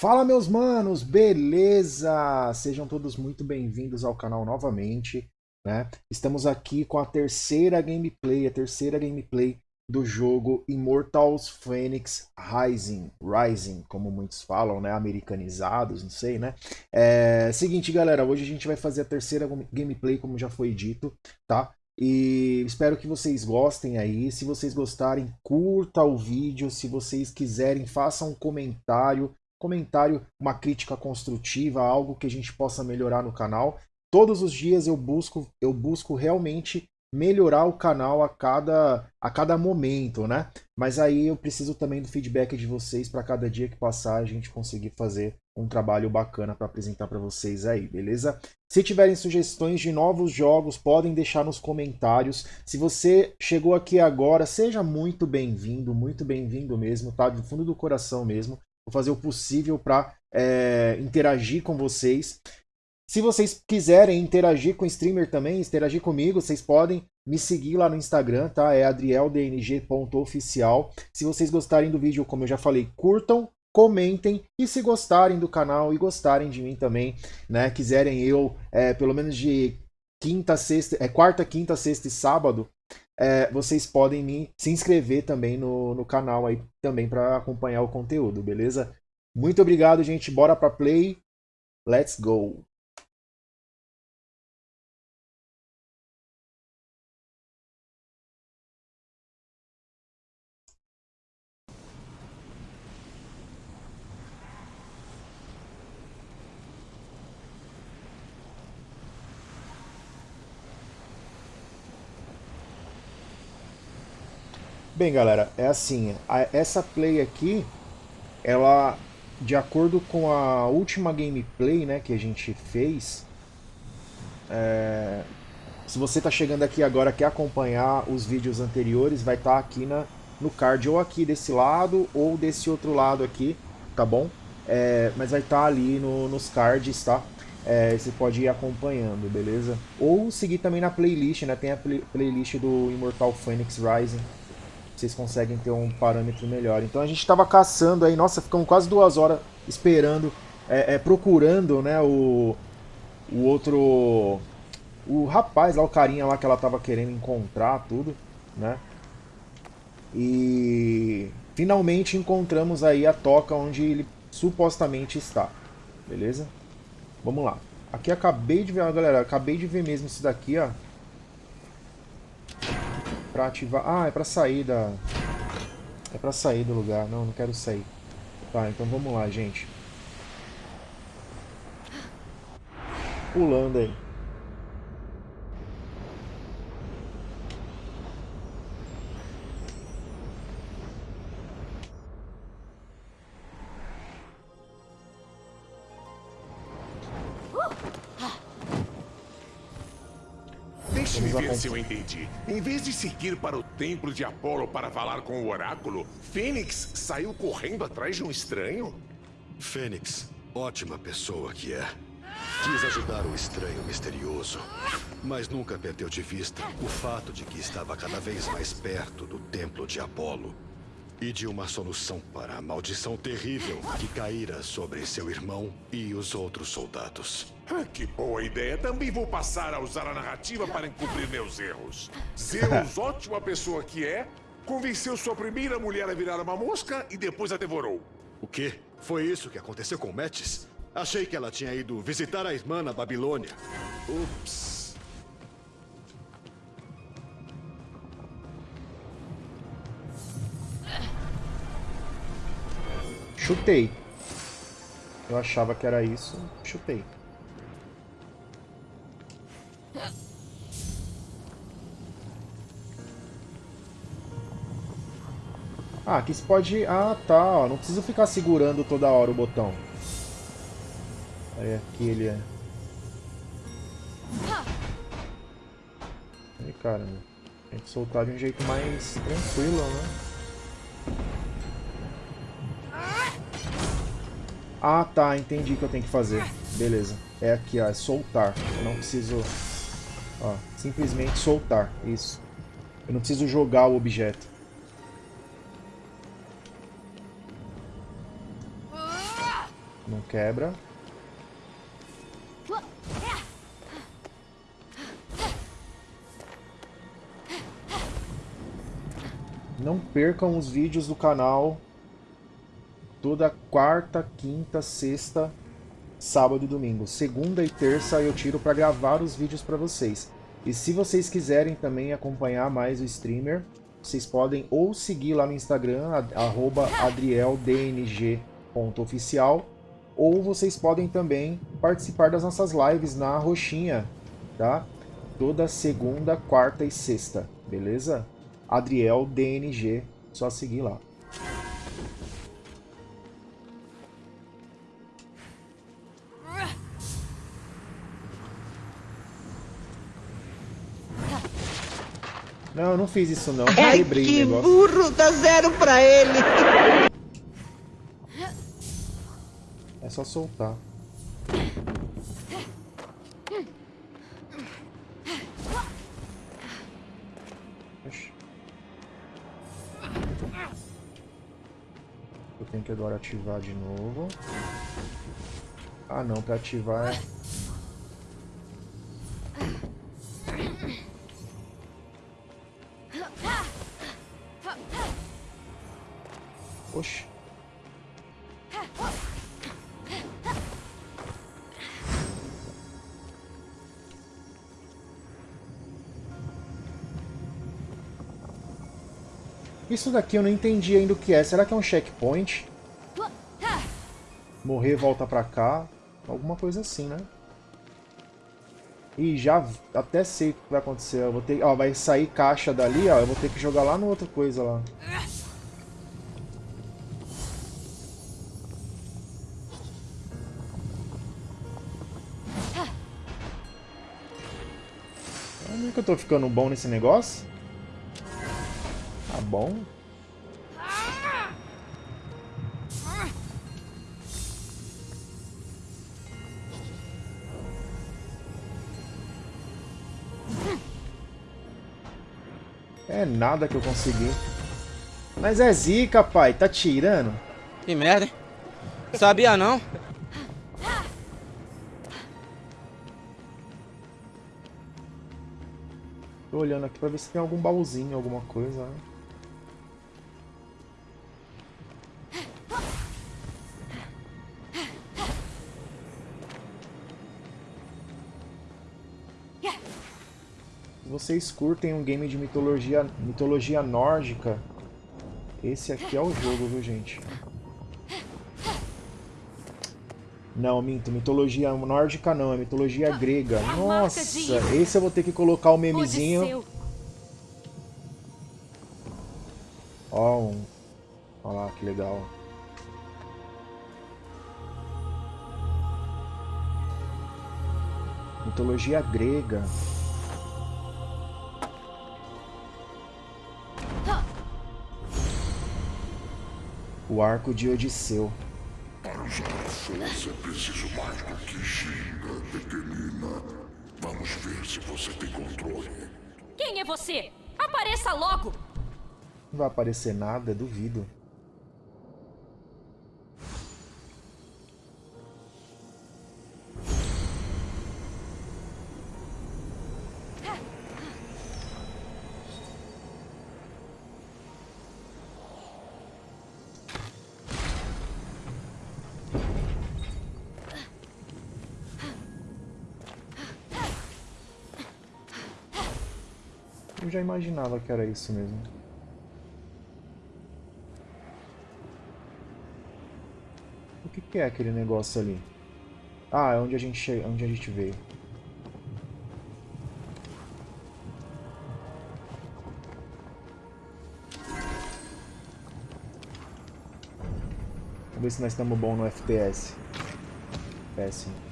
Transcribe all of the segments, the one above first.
Fala meus manos, beleza? Sejam todos muito bem-vindos ao canal novamente, né? Estamos aqui com a terceira gameplay, a terceira gameplay do jogo Immortals Phoenix Rising, Rising, como muitos falam, né? Americanizados, não sei, né? É... Seguinte, galera, hoje a gente vai fazer a terceira gameplay, como já foi dito, tá? E espero que vocês gostem aí. Se vocês gostarem, curta o vídeo. Se vocês quiserem, façam um comentário comentário, uma crítica construtiva, algo que a gente possa melhorar no canal. Todos os dias eu busco, eu busco realmente melhorar o canal a cada, a cada momento, né? Mas aí eu preciso também do feedback de vocês para cada dia que passar a gente conseguir fazer um trabalho bacana para apresentar para vocês aí, beleza? Se tiverem sugestões de novos jogos, podem deixar nos comentários. Se você chegou aqui agora, seja muito bem-vindo, muito bem-vindo mesmo, tá? Do fundo do coração mesmo. Vou fazer o possível para é, interagir com vocês. Se vocês quiserem interagir com o streamer também, interagir comigo, vocês podem me seguir lá no Instagram, tá? É adrieldng.oficial. Se vocês gostarem do vídeo, como eu já falei, curtam, comentem e se gostarem do canal e gostarem de mim também, né? Quiserem eu, é, pelo menos de quinta, sexta, é, quarta, quinta, sexta e sábado, é, vocês podem me, se inscrever também no, no canal aí também para acompanhar o conteúdo, beleza? Muito obrigado, gente. Bora para play. Let's go. Bem, galera, é assim, a, essa play aqui, ela, de acordo com a última gameplay, né, que a gente fez, é, se você está chegando aqui agora, quer acompanhar os vídeos anteriores, vai estar tá aqui na, no card, ou aqui desse lado, ou desse outro lado aqui, tá bom? É, mas vai estar tá ali no, nos cards, tá? É, você pode ir acompanhando, beleza? Ou seguir também na playlist, né? Tem a play, playlist do Immortal Phoenix Rising, vocês conseguem ter um parâmetro melhor. Então a gente estava caçando aí, nossa, ficamos quase duas horas esperando, é, é, procurando, né, o, o outro, o rapaz lá, o carinha lá que ela estava querendo encontrar, tudo, né. E finalmente encontramos aí a toca onde ele supostamente está, beleza? Vamos lá. Aqui acabei de ver, galera, acabei de ver mesmo isso daqui, ó. Pra ativar... Ah, é pra sair da... É pra sair do lugar. Não, não quero sair. Tá, então vamos lá, gente. Pulando aí. Se eu entendi. Em vez de seguir para o templo de Apolo para falar com o oráculo, Fênix saiu correndo atrás de um estranho? Fênix, ótima pessoa que é. Quis ajudar o estranho misterioso, mas nunca perdeu de vista o fato de que estava cada vez mais perto do templo de Apolo e de uma solução para a maldição terrível que caíra sobre seu irmão e os outros soldados. Ah, que boa ideia. Também vou passar a usar a narrativa para encobrir meus erros. Zeus, ótima pessoa que é, convenceu sua primeira mulher a virar uma mosca e depois a devorou. O quê? Foi isso que aconteceu com Metis? Achei que ela tinha ido visitar a irmã na Babilônia. Ups. Chutei. Eu achava que era isso, chutei. Ah, aqui você pode... Ah, tá, ó. Não precisa ficar segurando toda hora o botão. Aí aqui ele é... Aí, caramba. Tem que soltar de um jeito mais tranquilo, né? Ah, tá. Entendi o que eu tenho que fazer. Beleza. É aqui, ó. É soltar. Eu não preciso... Ó, simplesmente soltar. Isso. Eu não preciso jogar o objeto. Não quebra. Não percam os vídeos do canal toda quarta, quinta, sexta, sábado e domingo. Segunda e terça eu tiro para gravar os vídeos para vocês. E se vocês quiserem também acompanhar mais o streamer, vocês podem ou seguir lá no Instagram, adrieldng.oficial, ou vocês podem também participar das nossas lives na Roxinha, tá? Toda segunda, quarta e sexta, beleza? Adriel DNG, só seguir lá. Não, eu não fiz isso não. É Quebrei que burro, dá zero pra ele. É só soltar. Eu tenho que agora ativar de novo. Ah não, pra ativar é... Isso daqui eu não entendi ainda o que é. Será que é um checkpoint? Morrer, volta pra cá. Alguma coisa assim, né? E já até sei o que vai acontecer. Eu vou ter, ó, vai sair caixa dali, ó. Eu vou ter que jogar lá no outra coisa lá. que eu tô ficando bom nesse negócio? Bom. É nada que eu consegui. Mas é zica, pai. Tá tirando? Que merda, hein? Sabia não? Tô olhando aqui pra ver se tem algum baúzinho, alguma coisa. Né? Vocês curtem um game de mitologia, mitologia nórdica, esse aqui é o jogo, viu, gente? Não, minto. Mitologia nórdica não, é mitologia grega. Nossa, esse eu vou ter que colocar o memezinho. Ó, um... Olha lá, que legal. Mitologia grega. O arco de Odisseu. Para usar a força é preciso mais do que ginga, pequenina. Vamos ver se você tem controle. Quem é você? Apareça logo! Não vai aparecer nada, duvido. Eu já imaginava que era isso mesmo. O que, que é aquele negócio ali? Ah, é onde a gente, onde a gente veio. Vamos ver se nós estamos bom no FPS. Péssimo.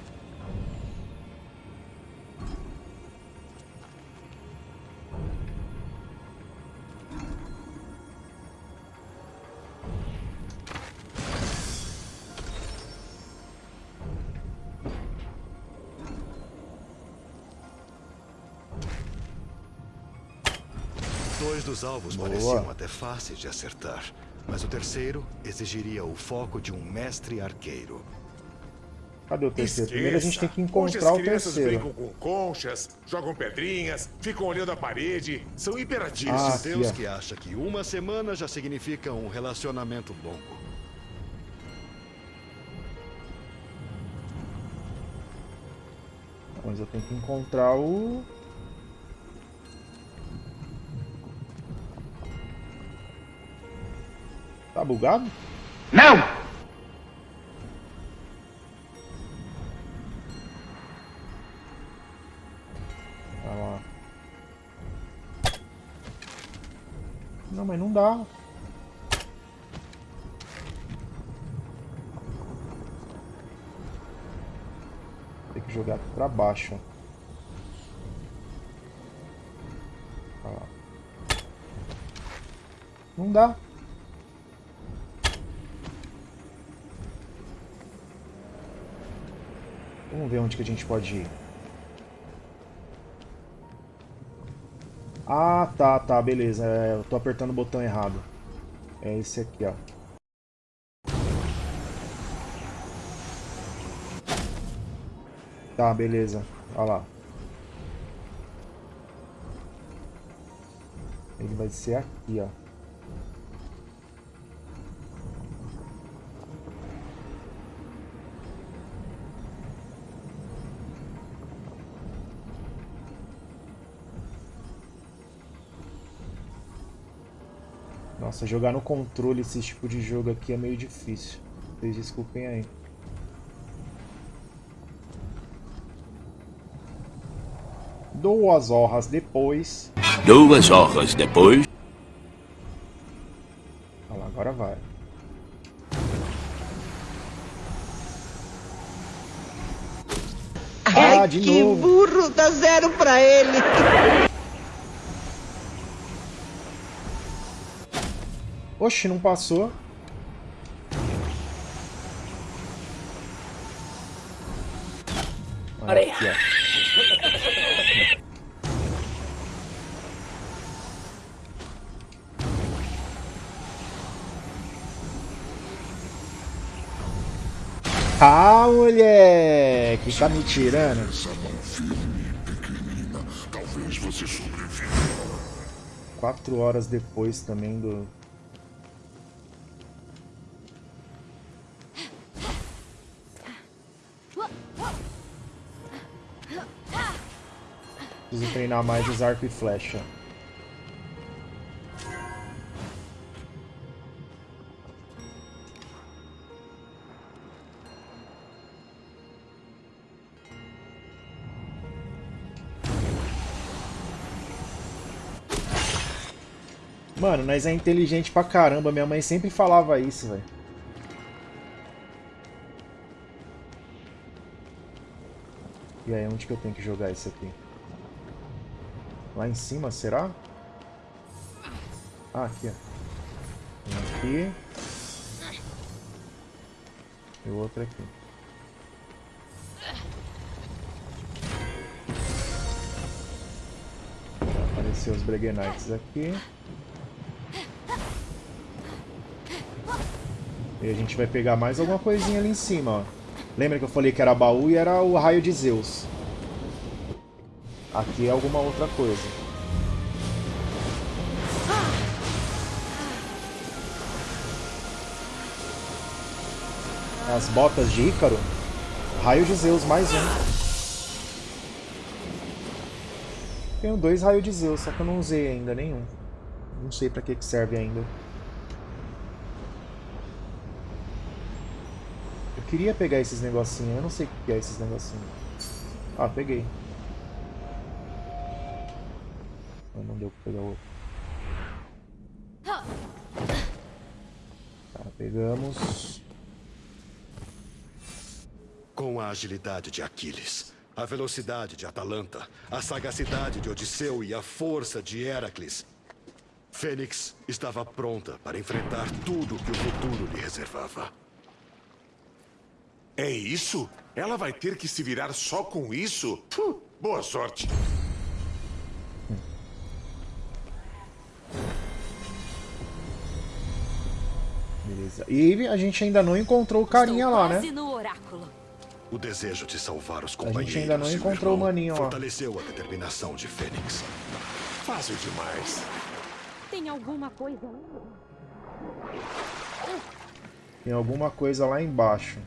Os alvos Boa. pareciam até fáceis de acertar, mas o terceiro exigiria o foco de um mestre arqueiro. Cadê o terceiro? Primeiro a gente tem que encontrar as o crianças terceiro. brincam com conchas, jogam pedrinhas, ficam olhando a parede, são imperativos. Ah, Deus ó. que acha que uma semana já significa um relacionamento longo. Mas eu tenho que encontrar o... Tá bugado? Não! Tá lá. Não, mas não dá. Tem que jogar pra baixo. Tá lá. Não dá. Vamos ver onde que a gente pode ir. Ah, tá, tá, beleza. É, eu tô apertando o botão errado. É esse aqui, ó. Tá, beleza. Olha lá. Ele vai ser aqui, ó. Nossa, jogar no controle esse tipo de jogo aqui é meio difícil. Vocês desculpem aí. Duas horas depois. Duas horas depois. Olha lá, agora vai. Ah, Ai, de que novo. burro, dá zero pra ele. Oxe, não passou. Olha aqui, ó. Ah, moleque! Tá me tirando? Quatro horas depois também do... Preciso treinar mais os arco e flecha. Mano, nós é inteligente pra caramba. Minha mãe sempre falava isso, velho. E aí, onde que eu tenho que jogar esse aqui? Lá em cima, será? Ah, aqui, ó. Um aqui. E o outro aqui. Apareceu os Breguenites aqui. E a gente vai pegar mais alguma coisinha ali em cima, ó. Lembra que eu falei que era baú e era o raio de Zeus. Aqui é alguma outra coisa. As botas de Ícaro. Raio de Zeus, mais um. Tenho dois raios de Zeus, só que eu não usei ainda nenhum. Não sei pra que, que serve ainda. Eu queria pegar esses negocinhos, eu não sei o que é esses negocinhos. Ah, peguei. Ah, não deu pra pegar o outro. Tá, pegamos. Com a agilidade de Aquiles, a velocidade de Atalanta, a sagacidade de Odisseu e a força de Heracles, Fênix estava pronta para enfrentar tudo que o futuro lhe reservava. É isso? Ela vai ter que se virar só com isso? Puh, boa sorte. Beleza. E a gente ainda não encontrou o carinha Estou lá, né? quase no oráculo. O desejo de salvar os A companheiros. gente ainda não encontrou o maninho lá. Fortaleceu a determinação de Fênix. Fácil demais. Tem alguma coisa? Tem alguma coisa lá embaixo.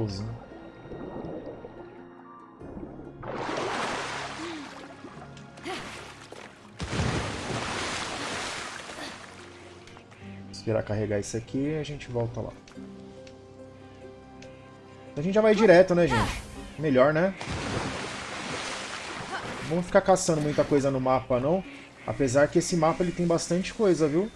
Baúzinho. Esperar carregar isso aqui e a gente volta lá. A gente já vai direto, né, gente? Melhor, né? Vamos ficar caçando muita coisa no mapa, não. Apesar que esse mapa ele tem bastante coisa, viu?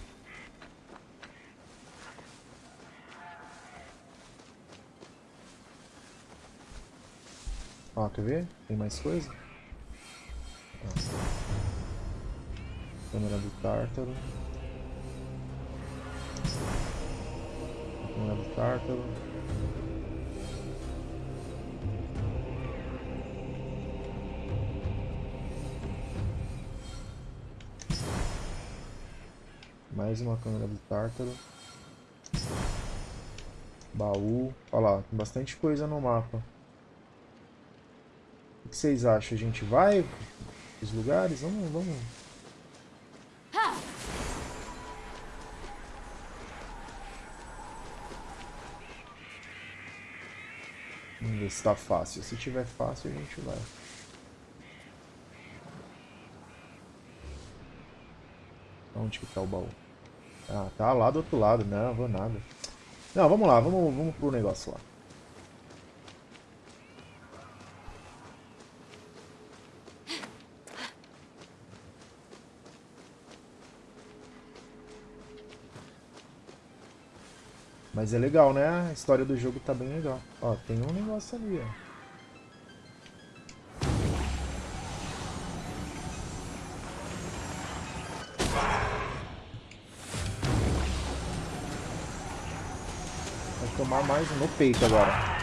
Quer ver? Tem mais coisa? Ó. Câmera do Tártaro. Câmera do Tártaro. Mais uma câmera do Tártaro. Baú. Olha lá, tem bastante coisa no mapa. Que vocês acham? A gente vai os lugares? Vamos, vamos. Vamos ver se tá fácil. Se tiver fácil, a gente vai. Onde que tá o baú? Ah, tá lá do outro lado. Não, vou nada. Não, vamos lá. Vamos, vamos pro negócio lá. Mas é legal, né? A história do jogo tá bem legal. Ó, tem um negócio ali, ó. Vai tomar mais no peito agora.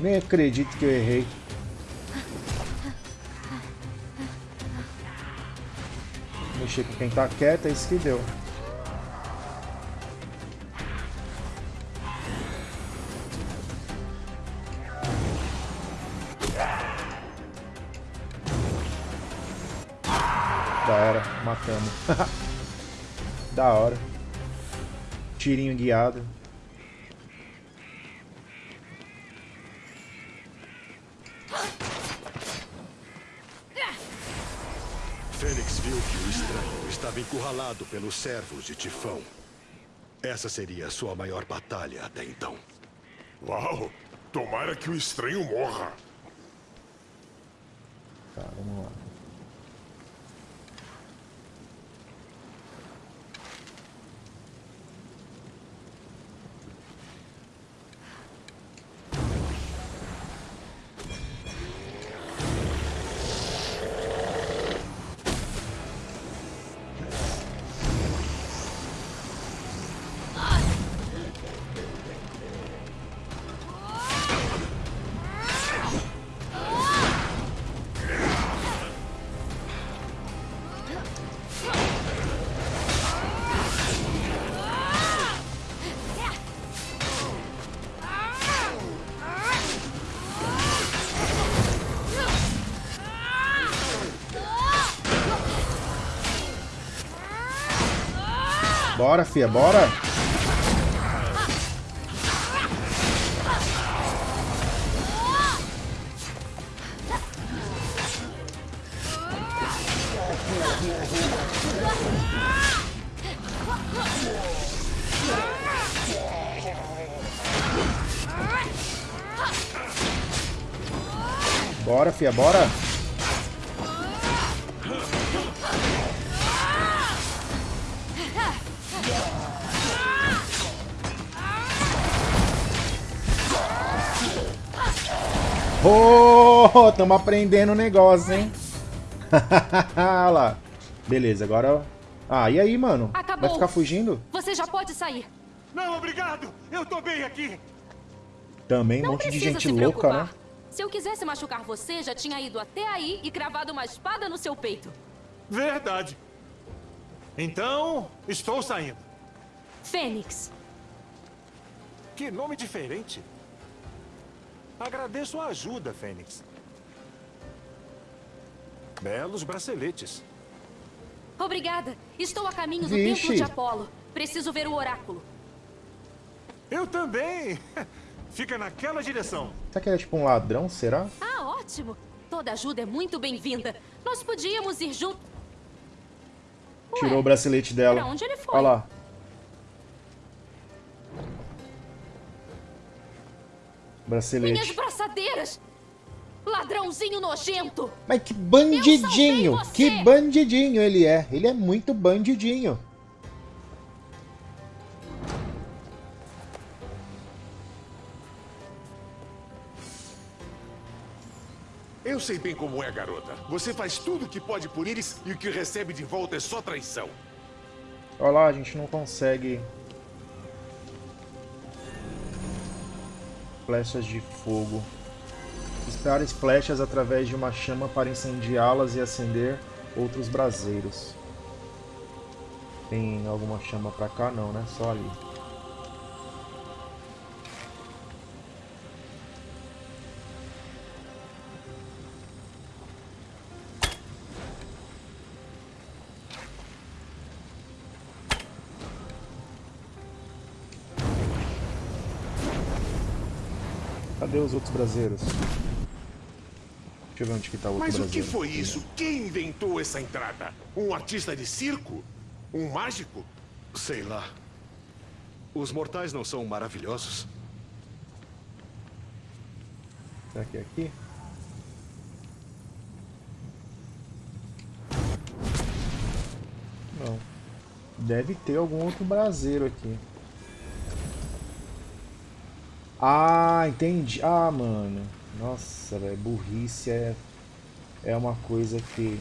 Nem acredito que eu errei. Mexer com quem tá quieto, é isso que deu. Da era, matamos. da hora. Tirinho guiado. Fênix viu que o estranho estava encurralado pelos servos de Tifão. Essa seria a sua maior batalha até então. Uau! Tomara que o estranho morra. Tá, vamos lá. Bora, fia, bora! Bora, fia, bora! Oh, tamo aprendendo o negócio, hein? Olha lá. Beleza, agora Ah, e aí, mano? Acabou. Vai ficar fugindo? Você já pode sair. Não, obrigado! Eu tô bem aqui! Também um Não monte de gente louca, preocupar. né? Se eu quisesse machucar você, já tinha ido até aí e cravado uma espada no seu peito. Verdade. Então, estou saindo. Fênix. Que nome diferente. Agradeço a ajuda, Fênix. Belos braceletes. Obrigada. Estou a caminho do Vixe. templo de Apolo. Preciso ver o oráculo. Eu também! Fica naquela direção. Será que ele é tipo um ladrão, será? Ah, ótimo. Toda ajuda é muito bem-vinda. Nós podíamos ir juntos. Tirou o bracelete dela. pra onde ele foi? Olha lá. Minhas Bracelete. braçadeiras! Ladrãozinho nojento! Mas que bandidinho! Que bandidinho ele é. Ele é muito bandidinho. Eu sei bem como é, garota. Você faz tudo o que pode por eles e o que recebe de volta é só traição. Olha lá, a gente não consegue... Flechas de fogo. Dispare flechas através de uma chama para incendiá-las e acender outros braseiros. Tem alguma chama pra cá? Não, né? Só ali. Cadê os outros braseiros? Deixa eu ver onde que tá o outro Mas o braseiro. que foi isso? Quem inventou essa entrada? Um artista de circo? Um mágico? Sei lá. Os mortais não são maravilhosos? Será que é aqui? Não. Deve ter algum outro braseiro aqui. Ah, entendi. Ah, mano. Nossa, velho. Burrice é, é uma coisa que...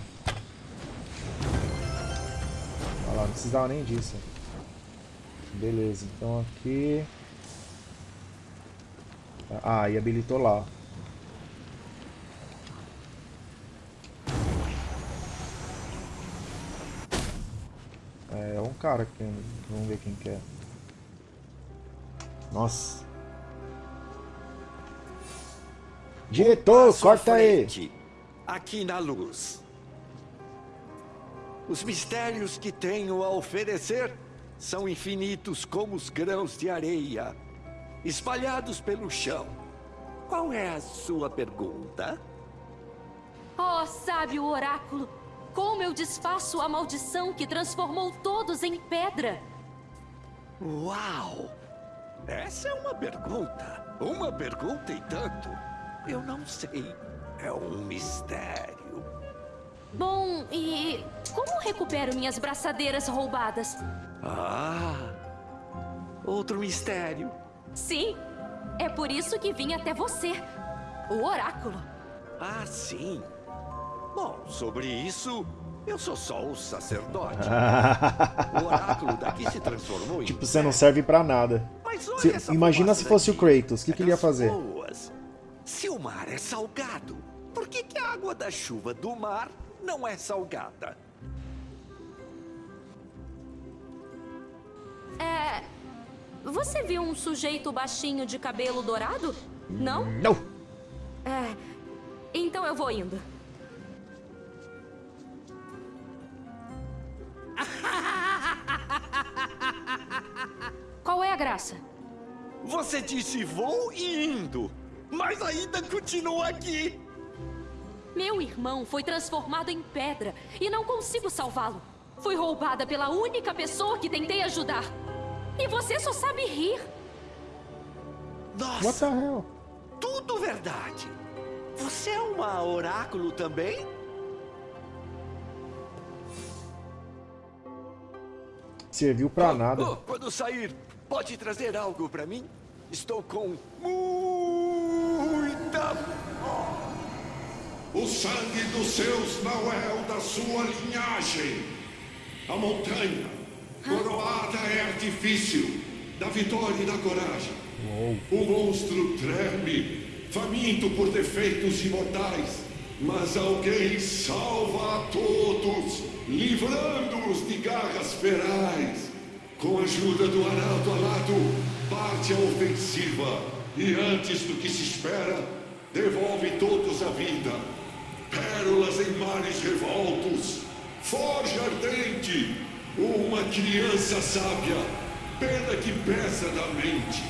Olha lá, não precisava nem disso. Beleza, então aqui... Ah, e habilitou lá. É um cara aqui, vamos ver quem que é. Nossa. Diretor, à corta aí. frente, Aqui na luz. Os mistérios que tenho a oferecer são infinitos como os grãos de areia, espalhados pelo chão. Qual é a sua pergunta? Oh, sábio oráculo! Como eu desfaço a maldição que transformou todos em pedra? Uau! Essa é uma pergunta. Uma pergunta e tanto. Eu não sei. É um mistério. Bom, e como recupero minhas braçadeiras roubadas? Ah! Outro mistério. Sim, é por isso que vim até você, o oráculo. Ah, sim. Bom, sobre isso, eu sou só o sacerdote. o oráculo daqui se transformou em. Tipo, você não serve pra nada. Mas olha Se- essa imagina se fosse o. Kratos, o que É que ele ia fazer? boas. Se o mar é salgado, por que, que a água da chuva do mar não é salgada? É. Você viu um sujeito baixinho de cabelo dourado? Não? Não! É. Então eu vou indo. Qual é a graça? Você disse vou e indo, mas ainda continua aqui. Meu irmão foi transformado em pedra e não consigo salvá-lo. Fui roubada pela única pessoa que tentei ajudar. E você só sabe rir. What Nossa, the hell? tudo verdade. Você é uma oráculo também? Serviu pra Oh, nada. oh, quando sair, pode trazer algo pra mim? Estou com muita O sangue dos seus não é o da sua linhagem. A montanha, coroada é artifício da vitória e da coragem. O monstro treme, faminto por defeitos imortais. Mas alguém salva a todos, livrando-os de garras ferais. Com a ajuda do arauto alado, parte a ofensiva. E antes do que se espera, devolve todos a vida. Pérolas em mares revoltos, forja ardente, uma criança sábia, pena que pesa da mente.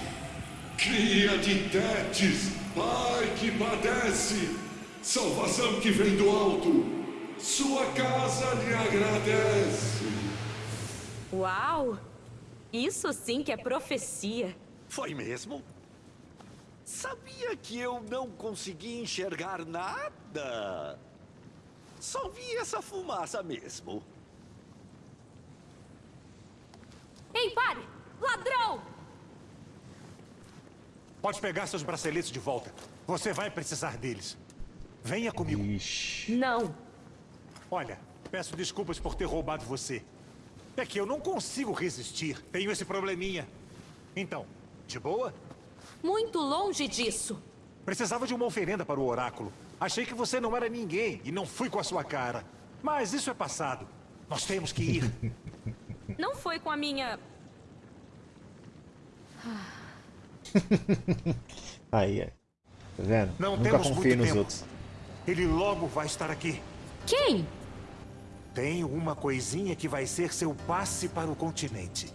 Cria de Tétis, pai que padece, salvação que vem do alto, sua casa lhe agradece. Uau! Isso sim que é profecia. Foi mesmo? Sabia que eu não consegui enxergar nada? Só vi essa fumaça mesmo. Ei, pare! Ladrão! Pode pegar seus braceletes de volta. Você vai precisar deles. Venha comigo. Ixi. Não. Olha, peço desculpas por ter roubado você. É que eu não consigo resistir. Tenho esse probleminha. Então, de boa? Muito longe disso. Precisava de uma oferenda para o oráculo. Achei que você não era ninguém e não fui com a sua cara. Mas isso é passado. Nós temos que ir. Não foi com a minha... Aí, é. Tá vendo? Não Nunca confie muito nos tempo. outros. Ele logo vai estar aqui. Quem? Tem uma coisinha que vai ser seu passe para o continente.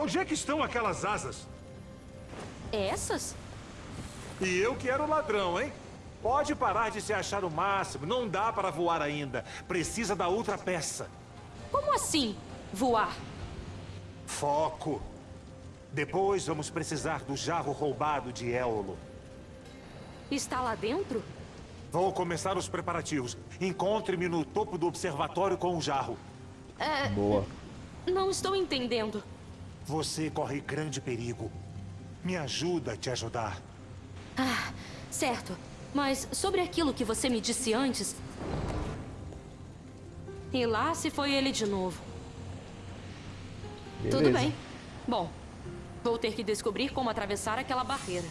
Onde é que estão aquelas asas? Essas? E eu que era o ladrão, hein? Pode parar de se achar o máximo. Não dá para voar ainda. Precisa da outra peça. Como assim, voar? Foco. Depois vamos precisar do jarro roubado de Éolo. Está lá dentro? Vou começar os preparativos. Encontre-me no topo do observatório com o jarro. É... Boa. Não estou entendendo. Você corre grande perigo. Me ajuda a te ajudar. Ah, certo. Mas sobre aquilo que você me disse antes... E lá se foi ele de novo. Beleza. Tudo bem. Bom, vou ter que descobrir como atravessar aquela barreira.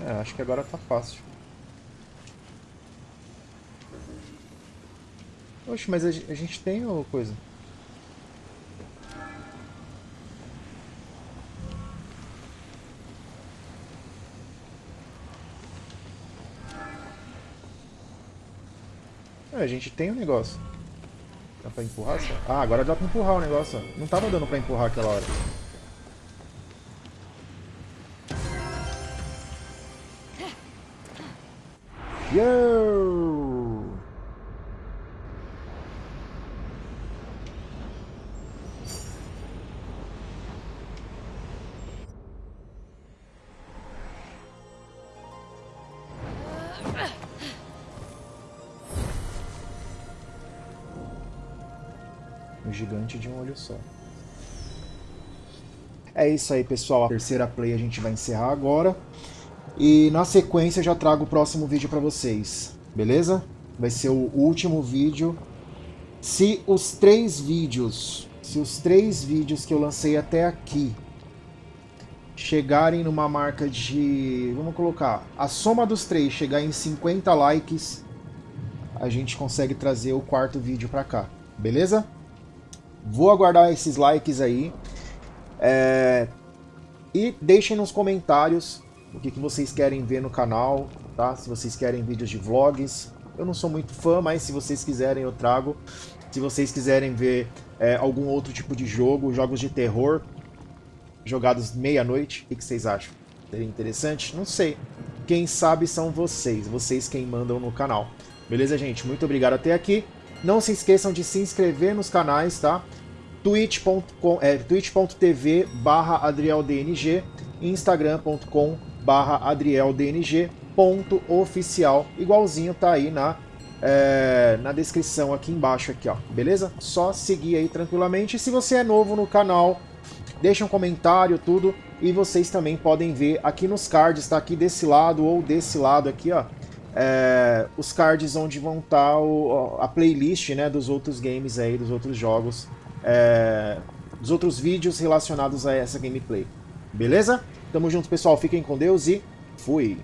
É, acho que agora tá fácil. Oxe, mas a, gen- a gente tem o coisa. A gente tem o negócio. Dá pra empurrar só? Ah, agora dá pra empurrar o negócio. Não tava dando pra empurrar aquela hora. Yo! Um gigante de um olho só. É isso aí, pessoal. A terceira play a gente vai encerrar agora. E na sequência eu já trago o próximo vídeo para vocês, beleza? Vai ser o último vídeo. Se os três vídeos, se os três vídeos que eu lancei até aqui chegarem numa marca de, vamos colocar, a soma dos três chegar em 50 likes, a gente consegue trazer o quarto vídeo para cá, beleza? Vou aguardar esses likes aí. É, E deixem nos comentários o que, que vocês querem ver no canal, tá? Se vocês querem vídeos de vlogs. Eu não sou muito fã, mas se vocês quiserem eu trago. Se vocês quiserem ver é, algum outro tipo de jogo, jogos de terror, jogados meia-noite, o que, que vocês acham? Seria interessante? Não sei. Quem sabe são vocês, vocês quem mandam no canal. Beleza, gente? Muito obrigado até aqui. Não se esqueçam de se inscrever nos canais, tá? twitch.com é, twitch.tv barra adrieldng instagram.com barra adrieldng ponto oficial igualzinho tá aí na é, na descrição aqui embaixo aqui ó beleza? Só seguir aí tranquilamente. Se você é novo no canal deixa um comentário tudo e vocês também podem ver aqui nos cards tá? Aqui desse lado ou desse lado aqui ó é, os cards onde vão estar tá a playlist né, dos outros games aí, dos outros jogos, é, dos outros vídeos relacionados a essa gameplay. Beleza? Tamo junto, pessoal. Fiquem com Deus e fui!